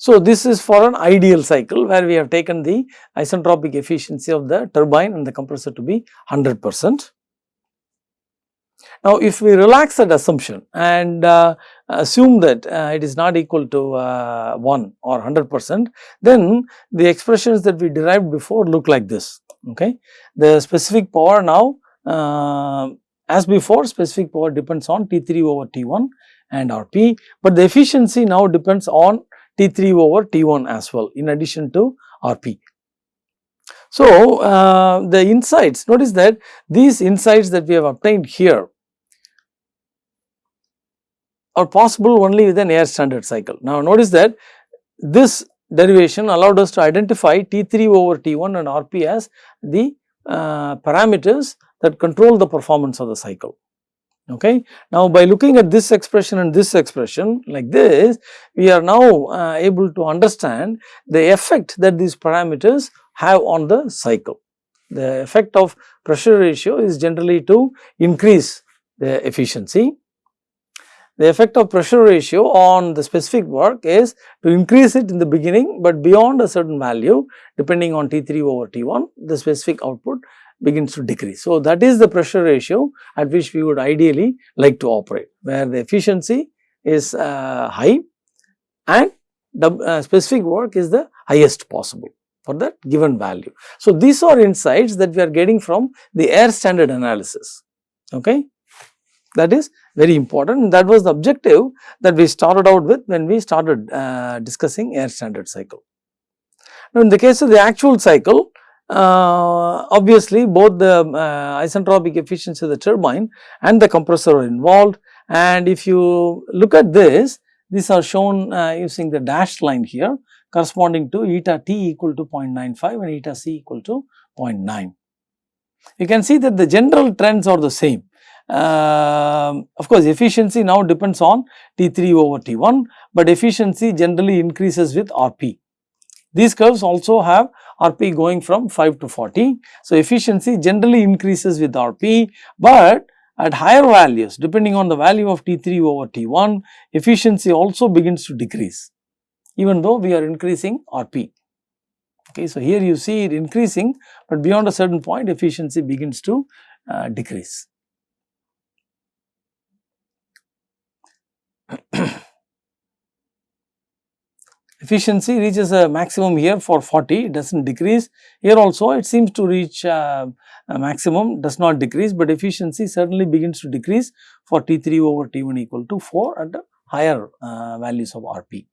So, this is for an ideal cycle where we have taken the isentropic efficiency of the turbine and the compressor to be 100 percent. Now, if we relax that assumption and uh, assume that uh, it is not equal to uh, 1 or 100 percent, then the expressions that we derived before look like this. Okay. The specific power now uh, as before specific power depends on T3 over T1 and Rp, but the efficiency now depends on T3 over T1 as well in addition to Rp. So, uh, the insights notice that these insights that we have obtained here are possible only with an air standard cycle. Now, notice that this derivation allowed us to identify T3 over T1 and Rp as the uh, parameters that control the performance of the cycle. Okay. Now, by looking at this expression and this expression like this, we are now uh, able to understand the effect that these parameters have on the cycle. The effect of pressure ratio is generally to increase the efficiency. The effect of pressure ratio on the specific work is to increase it in the beginning, but beyond a certain value depending on T3 over T1, the specific output begins to decrease. So, that is the pressure ratio at which we would ideally like to operate, where the efficiency is uh, high and uh, specific work is the highest possible for that given value. So, these are insights that we are getting from the air standard analysis. Okay. That is very important that was the objective that we started out with when we started uh, discussing air standard cycle. Now, in the case of the actual cycle, obviously both the uh, isentropic efficiency of the turbine and the compressor are involved and if you look at this, these are shown uh, using the dashed line here corresponding to eta t equal to 0.95 and eta c equal to 0.9. You can see that the general trends are the same. Uh, of course, efficiency now depends on T3 over T1, but efficiency generally increases with RP. These curves also have RP going from 5 to 40. So, efficiency generally increases with RP, but at higher values depending on the value of T3 over T1, efficiency also begins to decrease even though we are increasing RP. Okay, so, here you see it increasing, but beyond a certain point efficiency begins to uh, decrease. efficiency reaches a maximum here for 40, it does not decrease. Here also it seems to reach uh, a maximum, does not decrease, but efficiency certainly begins to decrease for T3 over T1 equal to 4 at the higher uh, values of RP.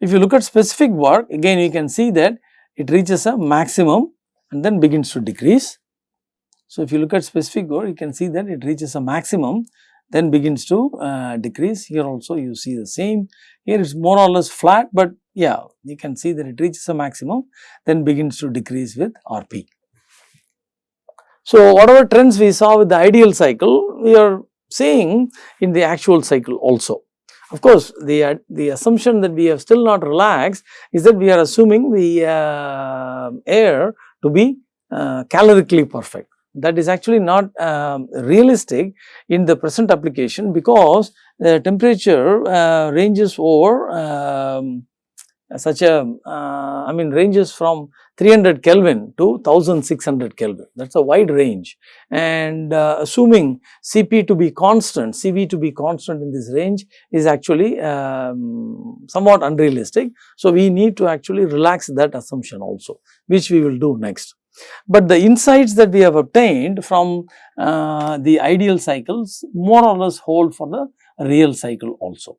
If you look at specific work, again you can see that it reaches a maximum and then begins to decrease. So, if you look at specific work, you can see that it reaches a maximum then begins to uh, decrease. Here also you see the same. Here it is more or less flat, but yeah, you can see that it reaches a maximum, then begins to decrease with RP. So, whatever trends we saw with the ideal cycle, we are seeing in the actual cycle also. Of course, the, uh, the assumption that we have still not relaxed is that we are assuming the uh, air to be uh, calorically perfect that is actually not um, realistic in the present application because the temperature uh, ranges over um, such a uh, I mean ranges from 300 Kelvin to 1600 Kelvin that is a wide range and uh, assuming Cp to be constant, Cv to be constant in this range is actually um, somewhat unrealistic. So, we need to actually relax that assumption also which we will do next. But the insights that we have obtained from uh, the ideal cycles more or less hold for the real cycle also.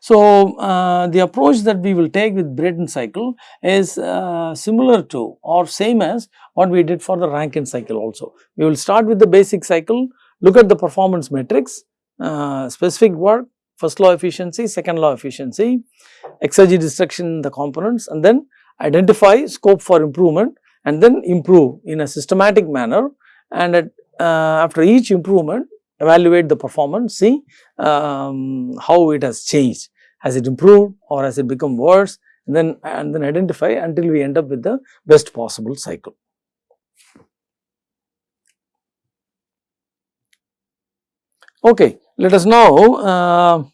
So, uh, the approach that we will take with Brayton cycle is uh, similar to or same as what we did for the Rankine cycle also. We will start with the basic cycle, look at the performance metrics, uh, specific work, first law efficiency, second law efficiency, exergy destruction in the components and then identify scope for improvement and then improve in a systematic manner. And at, uh, after each improvement evaluate the performance, see um, how it has changed, has it improved or has it become worse? And then and then identify until we end up with the best possible cycle. Okay, let us now uh,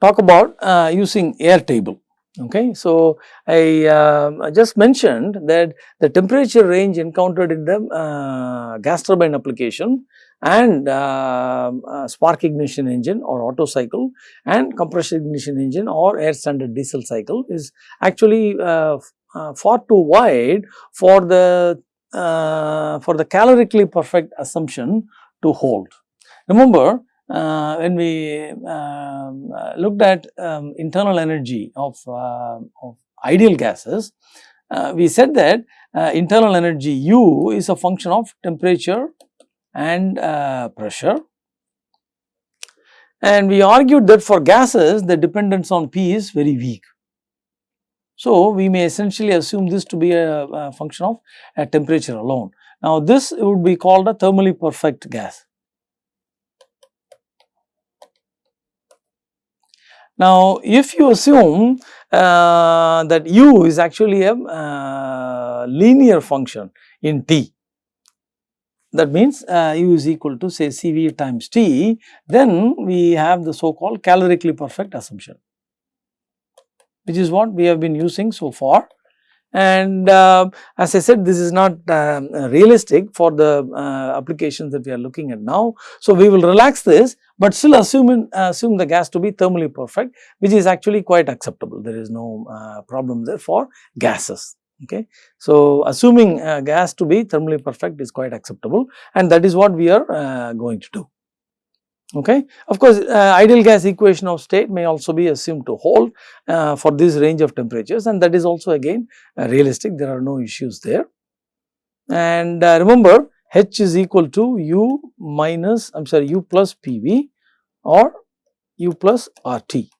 talk about uh, using air table. Okay, so I, uh, I just mentioned that the temperature range encountered in the uh, gas turbine application and uh, uh, spark ignition engine or Otto cycle and compression ignition engine or air standard diesel cycle is actually uh, uh far too wide for the for the calorically perfect assumption to hold. Remember uh, when we um, uh, looked at um, internal energy of, uh, of ideal gases, uh, we said that uh, internal energy U is a function of temperature and uh, pressure. And we argued that for gases the dependence on P is very weak. So, we may essentially assume this to be a, a function of a temperature alone. Now, this would be called a thermally perfect gas. Now, if you assume uh, that u is actually a uh, linear function in t, that means uh, u is equal to say Cv times t, then we have the so called calorically perfect assumption, which is what we have been using so far and uh, as I said this is not uh, realistic for the uh, applications that we are looking at now. So, we will relax this, but still assume, assume the gas to be thermally perfect which is actually quite acceptable there is no uh, problem there for gases. Okay. So, assuming uh, gas to be thermally perfect is quite acceptable and that is what we are uh, going to do. Okay. Of course, uh, ideal gas equation of state may also be assumed to hold uh, for this range of temperatures and that is also again uh, realistic there are no issues there. And uh, remember H is equal to U minus I am sorry U plus PV or U plus RT.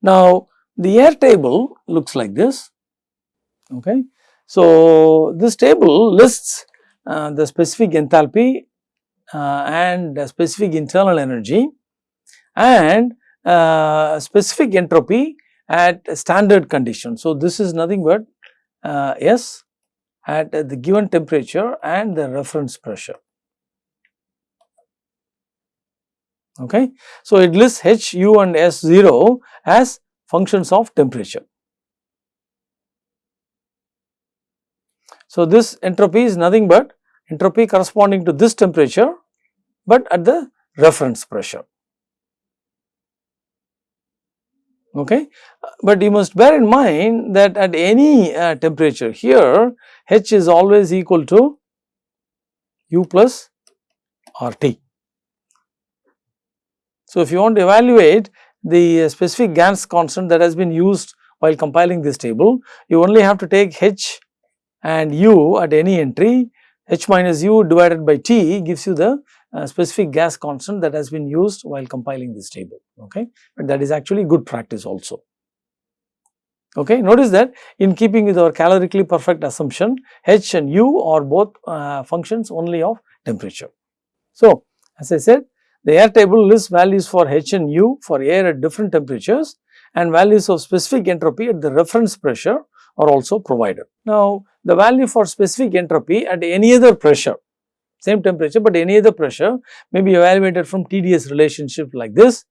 Now, the air table looks like this. Okay. So, this table lists the specific enthalpy uh, and specific internal energy and uh, specific entropy at standard condition. So, this is nothing but uh, S at the given temperature and the reference pressure. Okay. So, it lists H, U and S 0 as functions of temperature. So, this entropy is nothing but entropy corresponding to this temperature, but at the reference pressure. Okay. But you must bear in mind that at any uh, temperature here H is always equal to U plus RT. So, if you want to evaluate the specific gas constant that has been used while compiling this table, you only have to take H and u at any entry h minus u divided by t gives you the uh, specific gas constant that has been used while compiling this table okay? But that is actually good practice also. Okay notice that in keeping with our calorically perfect assumption h and u are both uh, functions only of temperature. So as i said the air table lists values for h and u for air at different temperatures and values of specific entropy at the reference pressure are also provided. Now, the value for specific entropy at any other pressure, same temperature, but any other pressure may be evaluated from TDS relationship like this.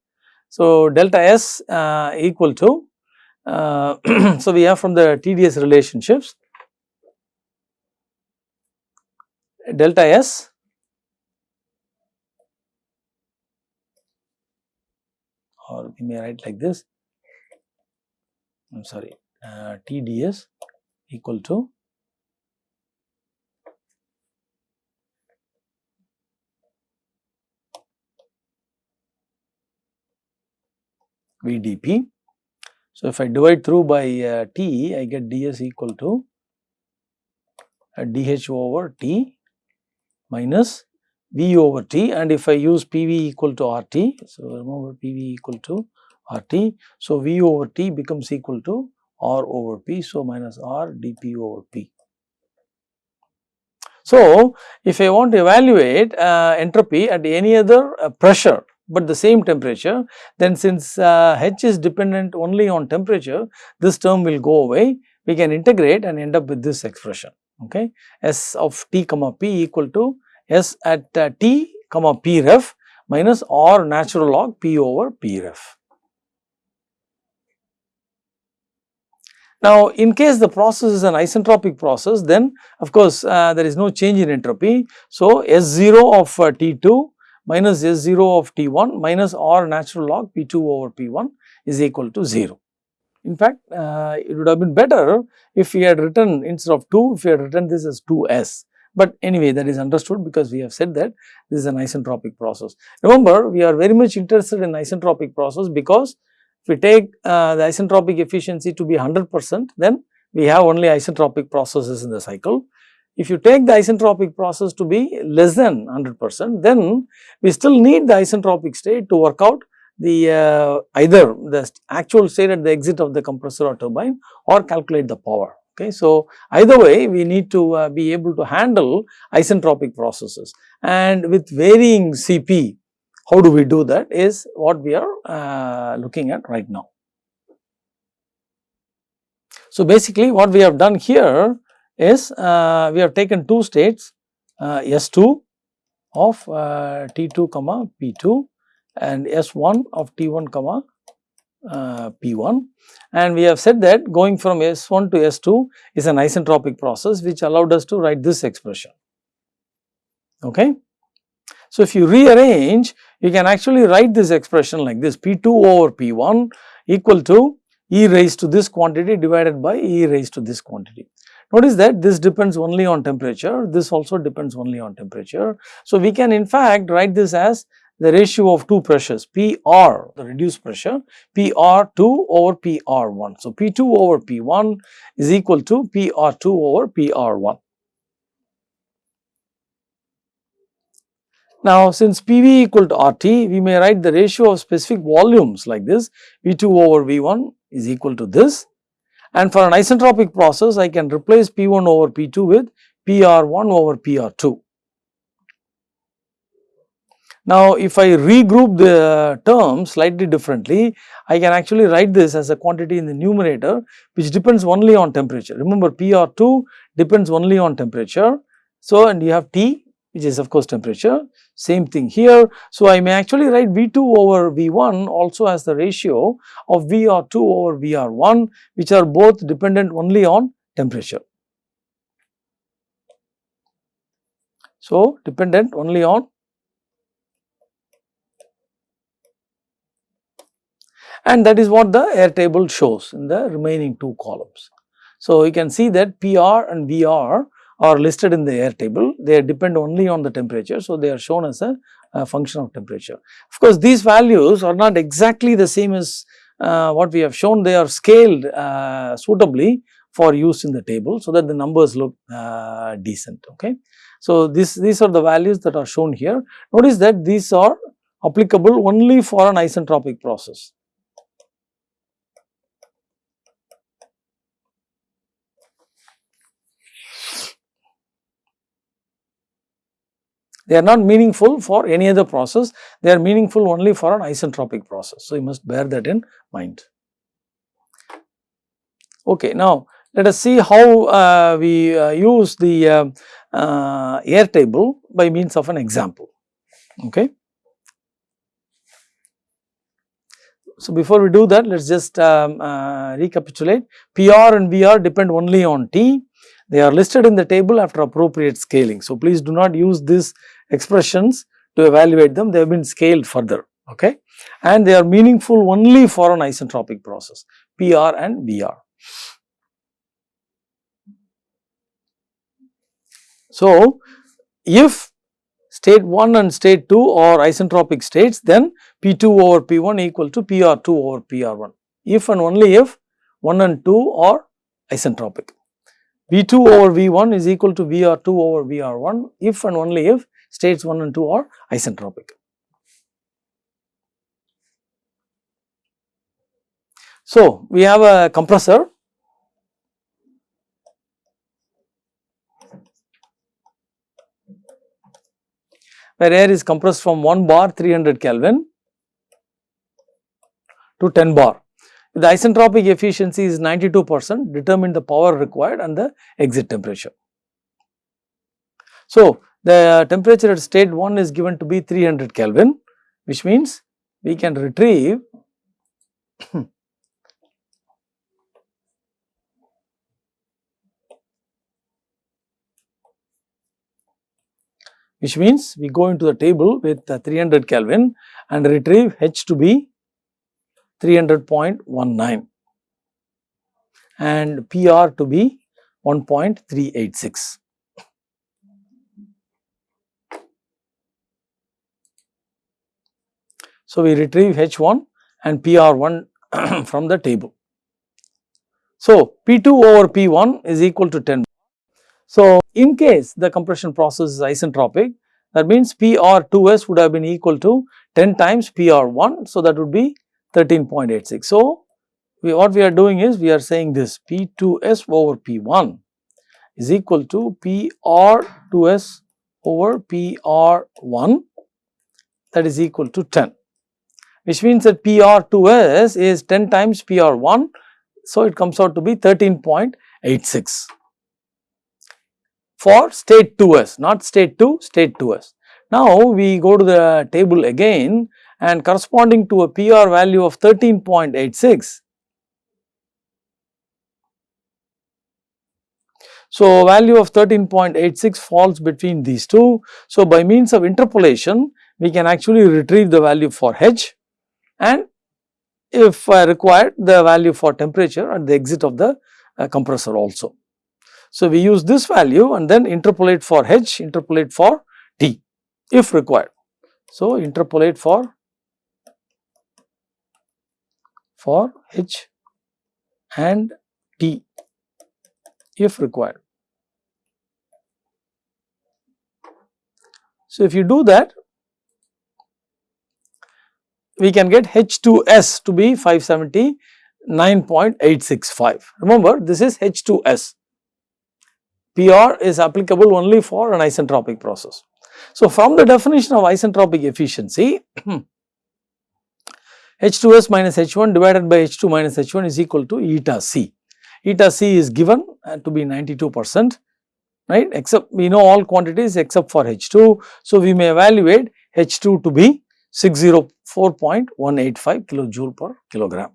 So, delta S uh, equal to, uh, so we have from the TDS relationships, delta S or we may write like this, I am sorry, uh, TDS equal to VDP. So, if I divide through by uh, T, I get ds equal to uh, dH over T minus V over T and if I use PV equal to RT, so remember PV equal to RT. So, V over T becomes equal to R over P. So, minus R dP over P. So, if I want to evaluate uh, entropy at any other uh, pressure, but the same temperature, then since uh, H is dependent only on temperature, this term will go away. We can integrate and end up with this expression. Okay, S of T comma P equal to S at uh, T comma P ref minus R natural log P over P ref. Now, in case the process is an isentropic process, then of course, uh, there is no change in entropy. So, S0 of uh, T2 minus S0 of T1 minus R natural log P2 over P1 is equal to 0. In fact, uh, it would have been better if we had written instead of 2, if we had written this as 2s. But anyway, that is understood because we have said that this is an isentropic process. Remember, we are very much interested in isentropic process because if we take uh, the isentropic efficiency to be 100 percent, then we have only isentropic processes in the cycle. If you take the isentropic process to be less than 100 percent, then we still need the isentropic state to work out the uh, either the actual state at the exit of the compressor or turbine or calculate the power. Okay. So, either way we need to uh, be able to handle isentropic processes and with varying Cp how do we do that is what we are uh, looking at right now. So, basically what we have done here is uh, we have taken two states uh, S2 of uh, T2 comma P2 and S1 of T1 comma uh, P1 and we have said that going from S1 to S2 is an isentropic process which allowed us to write this expression. Okay. So, if you rearrange you can actually write this expression like this P2 over P1 equal to E raised to this quantity divided by E raised to this quantity. Notice that this depends only on temperature, this also depends only on temperature. So, we can in fact write this as the ratio of two pressures PR, the reduced pressure, PR2 over PR1. So, P2 over P1 is equal to PR2 over PR1. Now, since PV equal to RT, we may write the ratio of specific volumes like this V2 over V1 is equal to this and for an isentropic process I can replace P1 over P2 with PR1 over PR2. Now, if I regroup the terms slightly differently, I can actually write this as a quantity in the numerator which depends only on temperature. Remember PR2 depends only on temperature. So, and you have T which is of course temperature, same thing here. So, I may actually write V2 over V1 also as the ratio of VR2 over VR1 which are both dependent only on temperature. So, dependent only on and that is what the air table shows in the remaining two columns. So, you can see that PR and VR are listed in the air table, they depend only on the temperature. So, they are shown as a, a function of temperature. Of course, these values are not exactly the same as uh, what we have shown, they are scaled uh, suitably for use in the table, so that the numbers look uh, decent. Okay. So, this, these are the values that are shown here. Notice that these are applicable only for an isentropic process. They are not meaningful for any other process, they are meaningful only for an isentropic process. So, you must bear that in mind. Okay, now let us see how uh, we uh, use the uh, uh air table by means of an example. Okay. So, before we do that let us just um, uh, recapitulate PR and VR depend only on T they are listed in the table after appropriate scaling. So, please do not use these expressions to evaluate them, they have been scaled further okay and they are meaningful only for an isentropic process PR and VR. So, if state 1 and state 2 are isentropic states then P2 over P1 equal to PR2 over PR1 if and only if 1 and 2 are isentropic. V2 over V1 is equal to VR2 over VR1 if and only if states 1 and 2 are isentropic. So, we have a compressor where air is compressed from 1 bar 300 Kelvin to 10 bar. The isentropic efficiency is 92 percent determine the power required and the exit temperature. So, the temperature at state 1 is given to be 300 Kelvin which means we can retrieve which means we go into the table with uh, 300 Kelvin and retrieve H to be 300.19 and PR to be 1.386. So, we retrieve H1 and PR1 from the table. So, P2 over P1 is equal to 10. So, in case the compression process is isentropic, that means PR2S would have been equal to 10 times PR1. So, that would be 13.86. So, we, what we are doing is we are saying this P2S over P1 is equal to PR2S over PR1 that is equal to 10 which means that PR2S is 10 times PR1. So, it comes out to be 13.86 for state 2S, not state 2, state 2S. Now, we go to the table again and corresponding to a PR value of 13.86. So, value of 13.86 falls between these two. So, by means of interpolation, we can actually retrieve the value for H and if required the value for temperature at the exit of the uh, compressor also. So, we use this value and then interpolate for H, interpolate for T if required. So, interpolate for for H and T if required. So, if you do that we can get H2S to be 579.865. Remember this is H2S. PR is applicable only for an isentropic process. So, from the definition of isentropic efficiency, H2S minus H1 divided by H2 minus H1 is equal to eta C. Eta C is given uh, to be 92 percent right except we know all quantities except for H2. So, we may evaluate H2 to be 604.185 kilojoule per kilogram.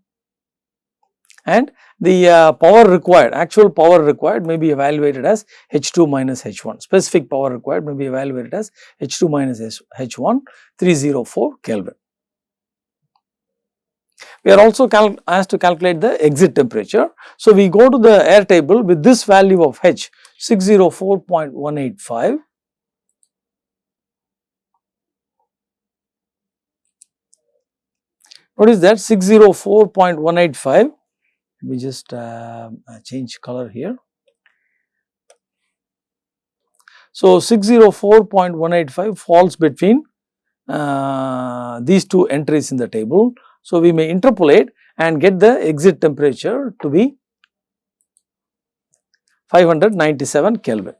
And the uh, power required, actual power required may be evaluated as H2 minus H1, specific power required may be evaluated as H2 minus H1 304 Kelvin. We are also asked to calculate the exit temperature. So, we go to the air table with this value of H 604.185 What is that 604.185? Let me just uh, uh, change color here. So, 604.185 falls between uh, these two entries in the table. So, we may interpolate and get the exit temperature to be 597 Kelvin.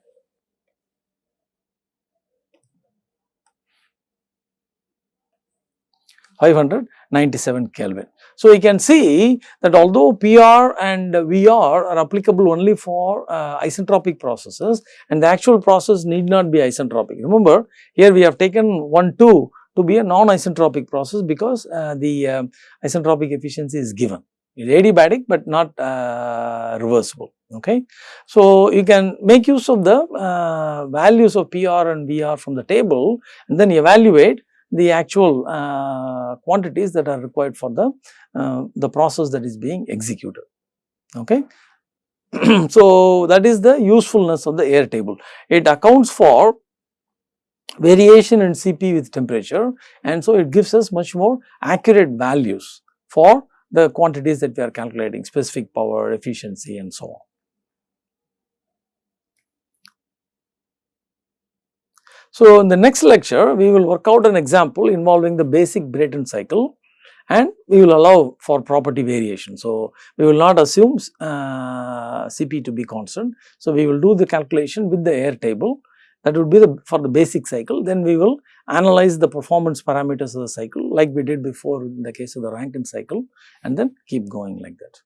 597 Kelvin. So, we can see that although PR and VR are applicable only for uh, isentropic processes and the actual process need not be isentropic. Remember here we have taken 1 2 to be a non-isentropic process because uh, the uh, isentropic efficiency is given. It is adiabatic but not uh, reversible. Okay. So, you can make use of the uh, values of PR and VR from the table and then evaluate the actual uh, quantities that are required for the, uh, the process that is being executed. Okay. so, that is the usefulness of the air table. It accounts for variation in Cp with temperature and so it gives us much more accurate values for the quantities that we are calculating specific power, efficiency and so on. So, in the next lecture we will work out an example involving the basic Brayton cycle and we will allow for property variation. So, we will not assume uh, Cp to be constant. So, we will do the calculation with the air table that would be the for the basic cycle then we will analyze the performance parameters of the cycle like we did before in the case of the Rankine cycle and then keep going like that.